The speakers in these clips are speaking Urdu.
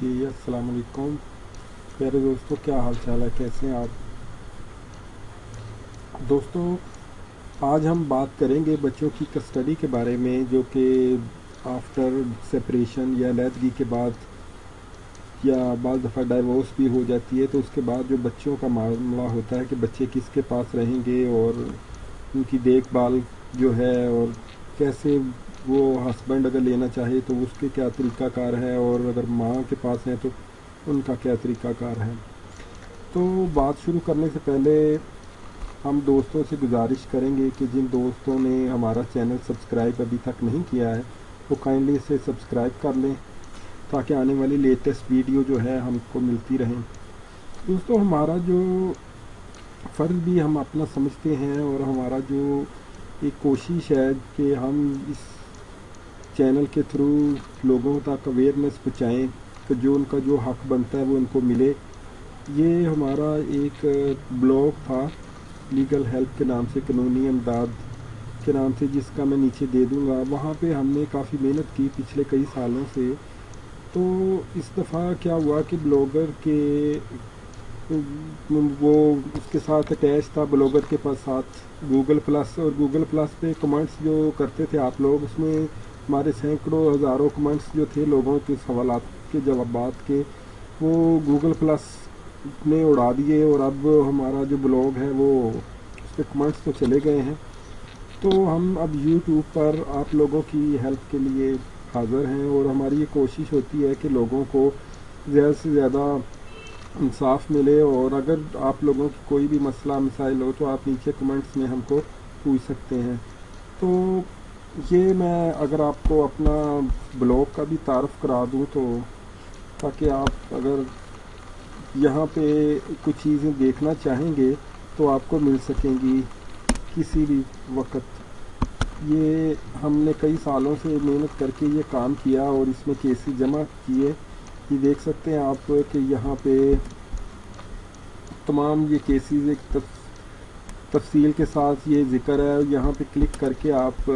جی السلام علیکم۔ پیارے دوستوں کیا حال چال ہے؟ کیسے ہیں آپ؟ دوستوں آج ہم بات کریں گے بچوں کی کسٹڈی کے بارے میں، جو کہ آفٹر سپریشن یا علیحدگی کے بعد یا بعض دفعہ ڈائیورس بھی ہو جاتی ہے، تو اس کے بعد جو بچوں کا معاملہ ہوتا ہے کہ بچے کس کے پاس رہیں گے اور ان کی دیکھ بھال جو ہے اور کیسے وہ ہسبینڈ اگر لینا چاہے تو اس کے کیا طریقہ کار ہے اور اگر ماں کے پاس ہیں تو ان کا کیا طریقہ کار ہے تو بات شروع کرنے سے پہلے ہم دوستوں سے گزارش کریں گے کہ جن دوستوں نے ہمارا چینل سبسکرائب ابھی تک نہیں کیا ہے، وہ کائنڈلی اسے سبسکرائب کر لیں تاکہ آنے والی لیٹسٹ ویڈیو جو ہے ہم کو ملتی رہیں۔ دوستوں ہمارا جو فرض بھی ہم اپنا سمجھتے ہیں اور ہمارا جو ایک کوشش ہے کہ ہم اس چینل کے تھرو لوگوں تک اویئرنیس پہنچائیں کہ جو ان کا جو حق بنتا ہے وہ ان کو ملے۔ یہ ہمارا ایک بلاگ تھا لیگل ہیلپ کے نام سے، قانونی امداد کے نام سے، جس کا میں نیچے دے دوں گا۔ وہاں پہ ہم نے کافی محنت کی پچھلے کئی سالوں سے۔ تو اس دفعہ کیا ہوا کہ بلاگر کے وہ اس کے ساتھ اٹیچ تھا، بلاگر کے پاس ساتھ۔ گوگل پلس اور گوگل پلس پہ کمنٹس جو کرتے تھے آپ لوگ، اس میں ہمارے سینکڑوں ہزاروں کمنٹس جو تھے لوگوں کے سوالات کے جوابات کے، وہ گوگل پلس نے اڑا دیے اور اب ہمارا جو بلاگ ہے وہ اس پہ کمنٹس تو چلے گئے ہیں۔ تو ہم اب یوٹیوب پر آپ لوگوں کی ہیلپ کے لیے حاضر ہیں اور ہماری یہ کوشش ہوتی ہے کہ لوگوں کو زیادہ سے زیادہ انصاف ملے اور اگر آپ لوگوں کی کوئی بھی مسئلہ، مسائل ہو تو آپ نیچے کمنٹس میں ہم کو پوچھ سکتے ہیں۔ تو یہ میں اگر آپ کو اپنا بلاگ کا بھی تعارف کرا دوں تو تاکہ آپ اگر یہاں پہ کچھ چیزیں دیکھنا چاہیں گے تو آپ کو مل سکیں گی کسی بھی وقت۔ یہ ہم نے کئی سالوں سے محنت کر کے یہ کام کیا اور اس میں کیسز جمع کیے یہ دیکھ سکتے ہیں آپ کہ یہاں پہ تمام یہ کیسز ایک تفصیل کے ساتھ یہ ذکر ہے۔ یہاں پہ کلک کر کے آپ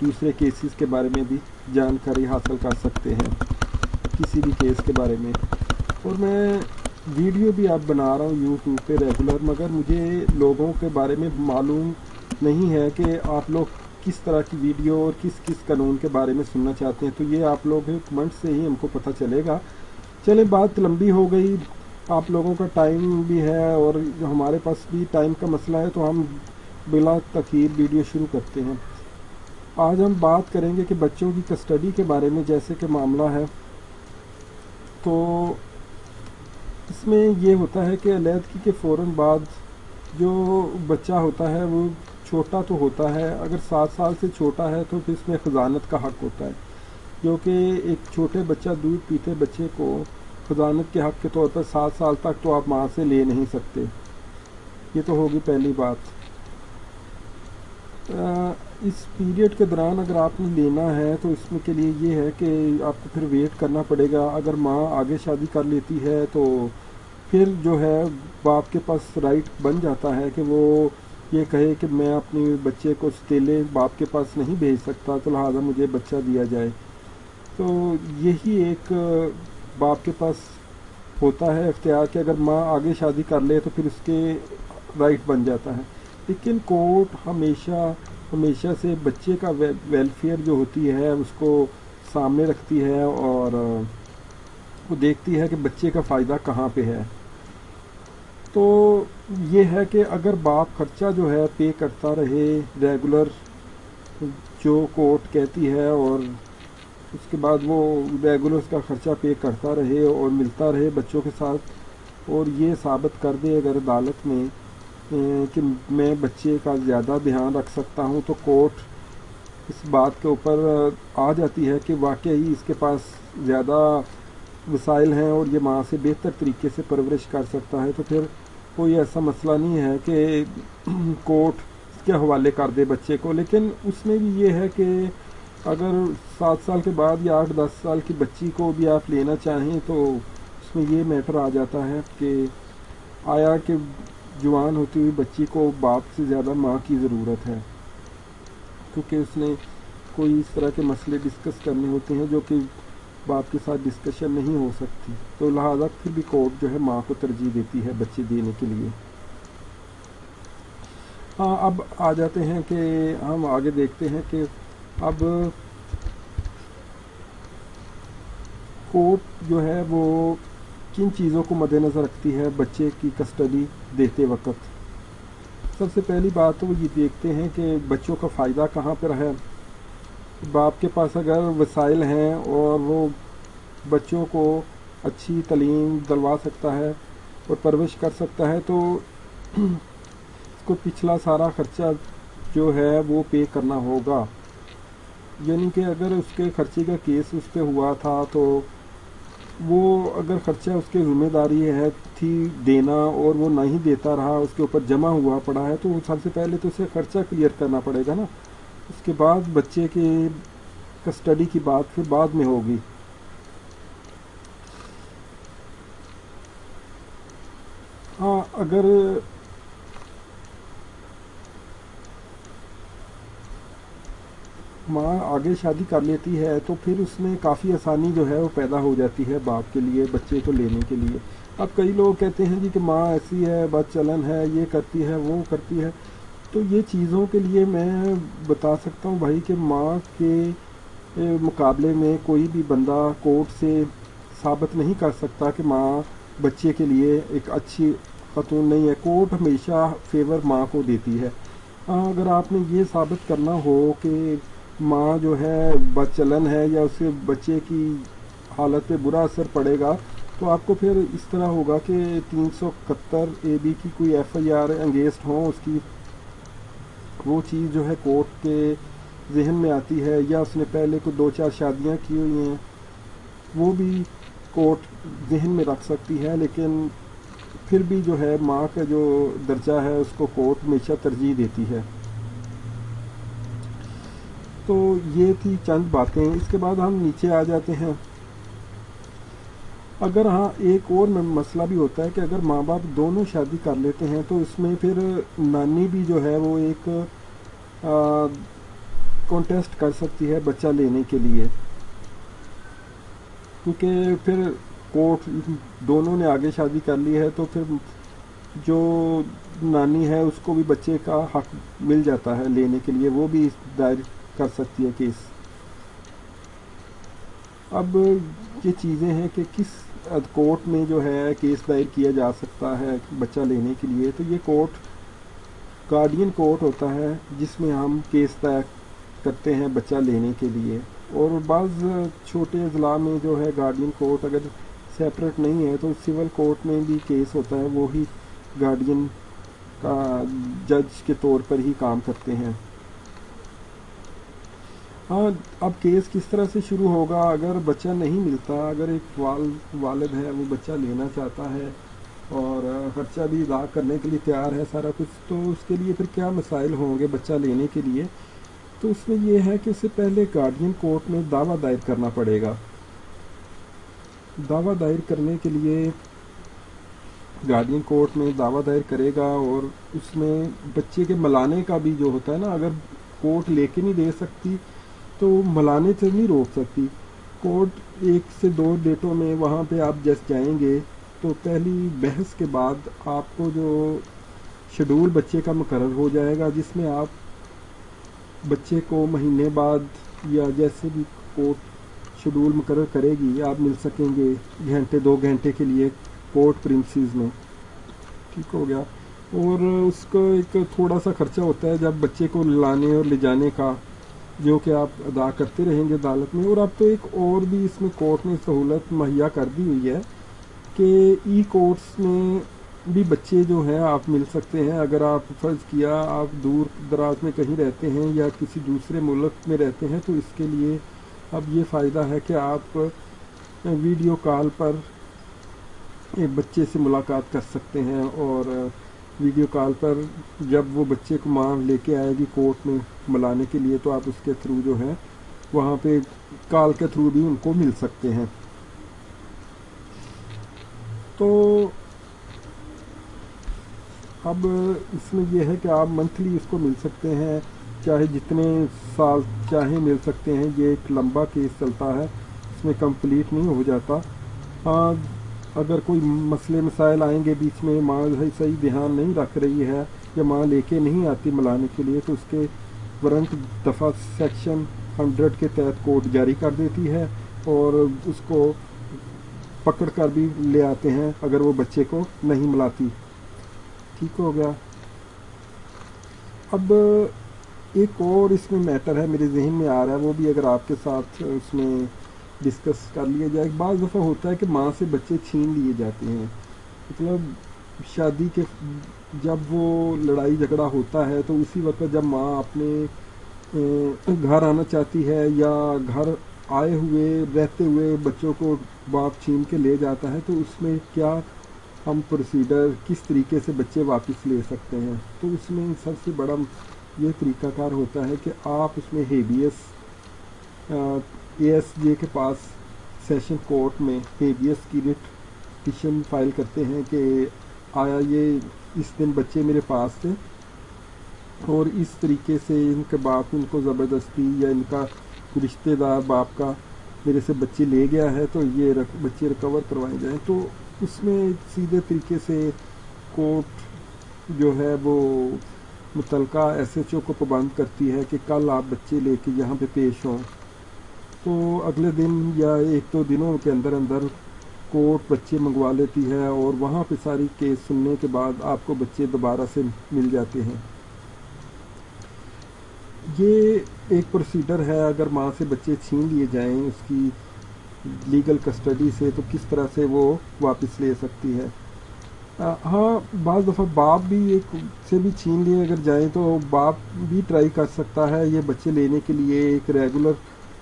دوسرے کیسز کے بارے میں بھی جانکاری حاصل کر سکتے ہیں، کسی بھی کیس کے بارے میں۔ اور میں ویڈیو بھی اب بنا رہا ہوں یوٹیوب پہ ریگولر مگر مجھے لوگوں کے بارے میں معلوم نہیں ہے کہ آپ لوگ کس طرح کی ویڈیو اور کس کس قانون کے بارے میں سننا چاہتے ہیں۔ تو یہ آپ لوگ کمنٹ سے ہی ہم کو پتہ چلے گا۔ چلیں، بات لمبی ہو گئی۔ آپ لوگوں کا ٹائم بھی ہے اور ہمارے پاس بھی ٹائم کا مسئلہ ہے، تو ہم بلا تخیر ویڈیو شروع کرتے ہیں۔ آج ہم بات کریں گے کہ بچوں کی کسٹڈی کے بارے میں، جیسے کہ معاملہ ہے۔ تو اس میں یہ ہوتا ہے کہ علیحدگی کے فوراً بعد جو بچہ ہوتا ہے، وہ چھوٹا تو ہوتا ہے، اگر سات سال سے چھوٹا ہے تو پھر اس میں خزانت کا حق ہوتا ہے۔ جو کہ ایک چھوٹے بچہ، دودھ پیتے بچے کو خزانت کے حق کے طور پر سات سال تک تو آپ ماں سے لے نہیں سکتے۔ یہ تو ہوگی پہلی بات۔ اس پیریڈ کے دوران اگر آپ نے لینا ہے تو اس میں کے لیے یہ ہے کہ آپ کو پھر ویٹ کرنا پڑے گا۔ اگر ماں آگے شادی کر لیتی ہے تو پھر جو ہے باپ کے پاس رائٹ بن جاتا ہے کہ وہ یہ کہے کہ میں اپنے بچے کو ستیلے باپ کے پاس نہیں بھیج سکتا، تو لہٰذا مجھے بچہ دیا جائے۔ تو یہی ایک باپ کے پاس ہوتا ہے اختیار کہ اگر ماں آگے شادی کر لے تو پھر اس کے رائٹ بن جاتا ہے۔ لیکن کورٹ ہمیشہ ہمیشہ سے بچے کا ویلفیئر جو ہوتی ہے، اس کو سامنے رکھتی ہے اور وہ دیکھتی ہے کہ بچے کا فائدہ کہاں پہ ہے۔ تو یہ ہے کہ اگر باپ خرچہ جو ہے پے کرتا رہے ریگولر جو کورٹ کہتی ہے اور اس کے بعد وہ ریگولر اس کا خرچہ پے کرتا رہے اور ملتا رہے بچوں کے ساتھ، اور یہ ثابت کر دے اگر عدالت میں کہ میں بچے کا زیادہ دھیان رکھ سکتا ہوں تو کورٹ اس بات کے اوپر آ جاتی ہے کہ واقعی اس کے پاس زیادہ وسائل ہیں اور یہ ماں سے بہتر طریقے سے پرورش کر سکتا ہے تو پھر کوئی ایسا مسئلہ نہیں ہے کہ کورٹ اس کے حوالے کر دے بچے کو لیکن اس میں بھی یہ ہے کہ اگر سات سال کے بعد یا آٹھ دس سال کی بچی کو بھی آپ لینا چاہیں تو اس میں یہ میٹر آ جاتا ہے کہ آیا کہ جوان ہوتی ہوئی بچی کو باپ سے زیادہ ماں کی ضرورت ہے، کیونکہ اس نے کوئی اس طرح کے مسئلے ڈسکس کرنے ہوتے ہیں جو کہ باپ کے ساتھ ڈسکشن نہیں ہو سکتی۔ تو لہٰذا پھر بھی کورٹ جو ہے ماں کو ترجیح دیتی ہے بچے دینے کے لیے۔ ہاں اب آ جاتے ہیں کہ ہم آگے دیکھتے ہیں کہ اب کورٹ جو ہے وہ کن چیزوں کو مد نظر رکھتی ہے بچے کی کسٹڈی دیتے وقت؟ سب سے پہلی بات تو وہ یہ دیکھتے ہیں کہ بچوں کا فائدہ کہاں پر ہے۔ باپ کے پاس اگر وسائل ہیں اور وہ بچوں کو اچھی تعلیم دلوا سکتا ہے اور پرورش کر سکتا ہے، تو اس کو پچھلا سارا خرچہ جو ہے وہ پے کرنا ہوگا۔ یعنی کہ اگر اس کے خرچے کا کیس اس پہ ہوا تھا تو وہ اگر خرچہ اس کے ذمہ داری ہے تھی دینا اور وہ نہیں دیتا رہا، اس کے اوپر جمع ہوا پڑا ہے، تو سب سے پہلے تو اسے خرچہ کلیئر کرنا پڑے گا نا۔ اس کے بعد بچے کے کسٹڈی کی بات پھر بعد میں ہوگی۔ ہاں اگر ماں آگے شادی کر لیتی ہے تو پھر اس میں کافی آسانی جو ہے وہ پیدا ہو جاتی ہے باپ کے لیے، بچے کو لینے کے لیے۔ اب کئی لوگ کہتے ہیں جی کہ ماں ایسی ہے بد چلن ہے، یہ کرتی ہے، وہ کرتی ہے۔ تو یہ چیزوں کے لیے میں بتا سکتا ہوں بھائی کہ ماں کے مقابلے میں کوئی بھی بندہ کورٹ سے ثابت نہیں کر سکتا کہ ماں بچے کے لیے ایک اچھی خاتون نہیں ہے۔ کورٹ ہمیشہ فیور ماں کو دیتی ہے۔ ہاں، اگر آپ نے یہ ثابت کرنا ہو کہ ماں جو ہے بچلن ہے یا اس کے بچے کی حالت پہ برا اثر پڑے گا، تو آپ کو پھر اس طرح ہوگا کہ تین سو اکہتر اے بی کی کوئی ایف آئی آر انگیزڈ ہوں، اس کی وہ چیز جو ہے کورٹ کے ذہن میں آتی ہے یا اس نے پہلے کو دو چار شادیاں کی ہوئی ہیں، وہ بھی کورٹ ذہن میں رکھ سکتی ہے، لیکن پھر بھی جو ہے ماں کا جو درجہ ہے، اس کو کورٹ ہمیشہ ترجیح دیتی ہے۔ تو یہ تھی چند باتیں۔ اس کے بعد ہم نیچے آ جاتے ہیں۔ اگر ہاں ایک اور مسئلہ بھی ہوتا ہے کہ اگر ماں باپ دونوں شادی کر لیتے ہیں تو اس میں پھر نانی بھی جو ہے وہ ایک کانٹیسٹ کر سکتی ہے بچہ لینے کے لیے۔ کیونکہ پھر کورٹ دونوں نے آگے شادی کر لی ہے تو پھر جو نانی ہے اس کو بھی بچے کا حق مل جاتا ہے لینے کے لیے۔ وہ بھی دائر کر سکتی ہے کیس۔ اب یہ چیزیں ہیں کہ کس کورٹ میں جو ہے کیس دائر کیا جا سکتا ہے بچہ لینے کے لیے۔ تو یہ کورٹ گارڈین کورٹ ہوتا ہے جس میں ہم کیس دائر کرتے ہیں بچہ لینے کے لیے۔ اور بعض چھوٹے اضلاع میں جو ہے گارڈین کورٹ اگر سیپریٹ نہیں ہے تو سول کورٹ میں بھی کیس ہوتا ہے۔ وہی گارڈین کا جج کے طور پر ہی کام کرتے ہیں۔ ہاں اب کیس کس طرح سے شروع ہوگا؟ اگر بچہ نہیں ملتا، اگر ایک والد ہے، وہ بچہ لینا چاہتا ہے اور خرچہ بھی ادا کرنے کے لیے تیار ہے سارا کچھ، تو اس کے لیے پھر کیا مسائل ہوں گے بچہ لینے کے لیے؟ تو اس میں یہ ہے کہ اس سے پہلے گارڈین کورٹ میں دعویٰ دائر کرنا پڑے گا۔ دعویٰ دائر کرنے کے لیے گارڈین کورٹ میں دعویٰ دائر کرے گا اور اس میں بچے کے ملانے کا بھی جو ہوتا ہے نا، اگر کورٹ لے کے نہیں دے سکتی تو ملانے سے نہیں روک سکتی۔ کورٹ ایک سے دو ڈیٹوں میں وہاں پہ آپ جس جائیں گے، تو پہلی بحث کے بعد آپ کو جو شیڈول بچے کا مقرر ہو جائے گا، جس میں آپ بچے کو مہینے بعد یا جیسے بھی کورٹ شیڈول مقرر کرے گی، آپ مل سکیں گے گھنٹے، دو گھنٹے کے لیے کورٹ پرنسز میں۔ ٹھیک ہو گیا۔ اور اس کو ایک تھوڑا سا خرچہ ہوتا ہے جب بچے کو لانے اور لے جانے کا۔ جو کہ آپ ادا کرتے رہیں گے عدالت میں، اور اب تو ایک اور بھی اس میں کورٹ نے سہولت مہیا کر دی ہوئی ہے کہ ای کورٹس میں بھی بچے جو ہیں آپ مل سکتے ہیں۔ اگر آپ فرض کیا آپ دور دراز میں کہیں رہتے ہیں یا کسی دوسرے ملک میں رہتے ہیں، تو اس کے لیے اب یہ فائدہ ہے کہ آپ ویڈیو کال پر ایک بچے سے ملاقات کر سکتے ہیں اور ویڈیو کال پر جب وہ بچے کو ماں لے کے آئے گی کورٹ میں ملانے کے لیے، تو آپ اس کے تھرو جو ہے وہاں پہ کال کے تھرو بھی ان کو مل سکتے ہیں۔ تو اب اس میں یہ ہے کہ آپ منتھلی اس کو مل سکتے ہیں، چاہے جتنے سال چاہیں مل سکتے ہیں۔ یہ ایک لمبا کیس چلتا ہے، اس میں کمپلیٹ نہیں ہو جاتا۔ ہاں اگر کوئی مسئلے مسائل آئیں گے بیچ میں ماں صحیح دھیان نہیں رکھ رہی ہے یا ماں لے کے نہیں آتی ملانے کے لیے، تو اس کے ورنٹ دفعہ سیکشن ہنڈریڈ کے تحت کوڈ جاری کر دیتی ہے اور اس کو پکڑ کر بھی لے آتے ہیں اگر وہ بچے کو نہیں ملاتی۔ ٹھیک ہو گیا۔ اب ایک اور اس میں میٹر ہے، میرے ذہن میں آ رہا ہے، وہ بھی اگر آپ کے ساتھ اس میں ڈسکس کر لیا جائے۔ بعض دفعہ ہوتا ہے کہ ماں سے بچے چھین لیے جاتے ہیں۔ مطلب شادی کے جب وہ لڑائی جھگڑا ہوتا ہے تو اسی وقت جب ماں اپنے گھر آنا چاہتی ہے یا گھر آئے ہوئے، رہتے ہوئے بچوں کو باپ چھین کے لے جاتا ہے تو اس میں کیا ہم پروسیڈر کس طریقے سے بچے واپس لے سکتے ہیں؟ تو اس میں سب سے بڑا یہ طریقہ کار ہوتا ہے کہ آپ اس میں ہیبیس اے ایس جے کے پاس سیشن کورٹ میں ہیبیس کی ریٹ پٹیشن فائل کرتے ہیں کہ آیا یہ اس دن بچے میرے پاس تھے اور اس طریقے سے ان کے باپ ان کو زبردستی یا ان کا رشتہ دار باپ کا میرے سے بچے لے گیا ہے تو یہ بچے ریکور کروائے جائیں۔ تو اس میں سیدھے طریقے سے کورٹ جو ہے وہ متعلقہ ایس ایچ او کو پابند کرتی ہے کہ کل آپ بچے لے کے یہاں پہ پیش ہوں۔ تو اگلے دن یا ایک دو دنوں کے اندر اندر کورٹ بچے منگوا لیتی ہے اور وہاں پہ ساری کیس سننے کے بعد آپ کو بچے دوبارہ سے مل جاتے ہیں۔ یہ ایک پروسیڈر ہے، اگر ماں سے بچے چھین لیے جائیں اس کی لیگل کسٹڈی سے تو کس طرح سے وہ واپس لے سکتی ہے؟ ہاں بعض دفعہ باپ بھی ایک سے بھی چھین لیے اگر جائیں تو باپ بھی ٹرائی کر سکتا ہے یہ بچے لینے کے لیے ایک ریگولر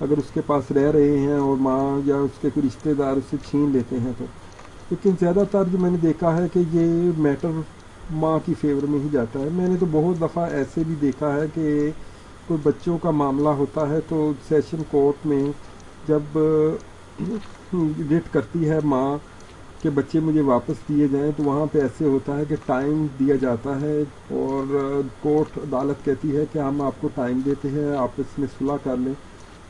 اگر اس کے پاس رہ رہے ہیں اور ماں یا اس کے کوئی رشتہ دار اسے چھین لیتے ہیں تو۔ لیکن زیادہ تر جو میں نے دیکھا ہے کہ یہ میٹر ماں کی فیور میں ہی جاتا ہے۔ میں نے تو بہت دفعہ ایسے بھی دیکھا ہے کہ کوئی بچوں کا معاملہ ہوتا ہے تو سیشن کورٹ میں جب ریٹ کرتی ہے ماں کہ بچے مجھے واپس دیے جائیں تو وہاں پہ ایسے ہوتا ہے کہ ٹائم دیا جاتا ہے اور کورٹ عدالت کہتی ہے کہ ہم آپ کو ٹائم دیتے ہیں، آپ اس میں صلاح کر لیں۔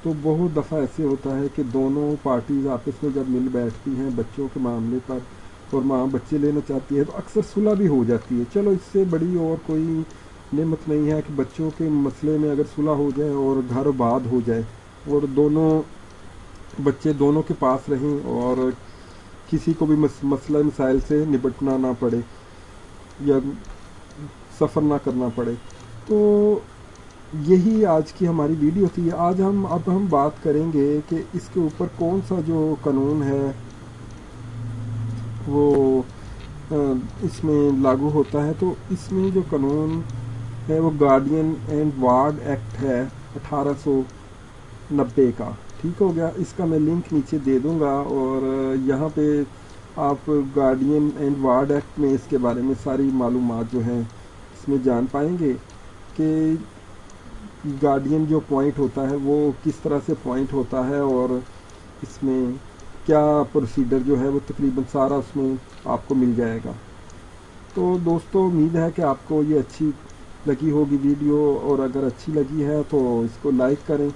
تو بہت دفعہ ایسے ہوتا ہے کہ دونوں پارٹیز آپس میں جب مل بیٹھتی ہیں بچوں کے معاملے پر اور ماں بچے لینا چاہتی ہے تو اکثر صلح بھی ہو جاتی ہے۔ چلو اس سے بڑی اور کوئی نعمت نہیں ہے کہ بچوں کے مسئلے میں اگر صلح ہو جائے اور گھر آباد ہو جائے اور دونوں بچے دونوں کے پاس رہیں اور کسی کو بھی مسئلہ مسائل سے نپٹنا نہ پڑے یا سفر نہ کرنا پڑے تو یہی آج کی ہماری ویڈیو تھی۔ آج ہم، اب ہم بات کریں گے کہ اس کے اوپر کون سا جو قانون ہے، وہ اس میں لاگو ہوتا ہے۔ تو اس میں جو قانون ہے، وہ گارڈین اینڈ وارڈ ایکٹ ہے، اٹھارہ سو نبے کا۔ ٹھیک ہو گیا؟ اس کا میں لنک نیچے دے دوں گا اور یہاں پہ آپ گارڈین اینڈ وارڈ ایکٹ میں اس کے بارے میں ساری معلومات جو ہیں اس میں جان پائیں گے کہ گارڈین جو پوائنٹ ہوتا ہے وہ کس طرح سے پوائنٹ ہوتا ہے اور اس میں کیا پروسیڈر جو ہے وہ تقریباً سارا اس میں آپ کو مل جائے گا۔ تو دوستو، امید ہے کہ آپ کو یہ اچھی لگی ہوگی ویڈیو اور اگر اچھی لگی ہے تو اس کو لائک کریں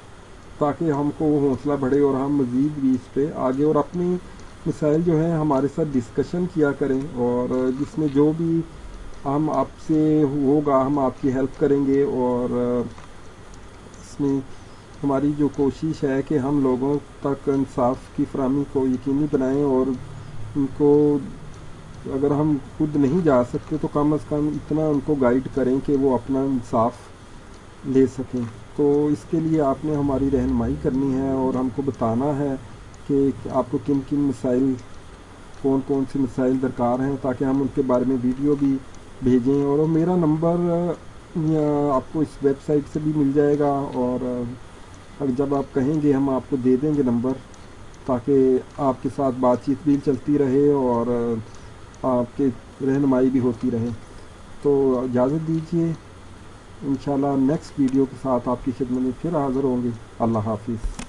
تاکہ ہم کو حوصلہ بڑھے اور ہم مزید بھی اس پہ آگے اور اپنی مسائل جو ہیں ہمارے ساتھ ڈسکشن کیا کریں اور جس میں جو بھی ہم آپ سے ہوگا، ہم آپ کی ہیلپ کریں گے اور میں ہماری جو کوشش ہے کہ ہم لوگوں تک انصاف کی فراہمی کو یقینی بنائیں اور ان کو اگر ہم خود نہیں جا سکتے تو کم از کم اتنا ان کو گائیڈ کریں کہ وہ اپنا انصاف لے سکیں۔ تو اس کے لیے آپ نے ہماری رہنمائی کرنی ہے اور ہم کو بتانا ہے کہ آپ کو کن کن مسائل، کون کون سے مسائل درکار ہیں تاکہ ہم ان کے بارے میں ویڈیو بھی بھیجیں۔ اور میرا نمبر آپ کو اس ویب سائٹ سے بھی مل جائے گا اور جب آپ کہیں گے ہم آپ کو دے دیں گے نمبر تاکہ آپ کے ساتھ بات چیت بھی چلتی رہے اور آپ کے رہنمائی بھی ہوتی رہے۔ تو اجازت دیجیے، انشاءاللہ نیکسٹ ویڈیو کے ساتھ آپ کی خدمت میں پھر حاضر ہوں گے۔ اللہ حافظ۔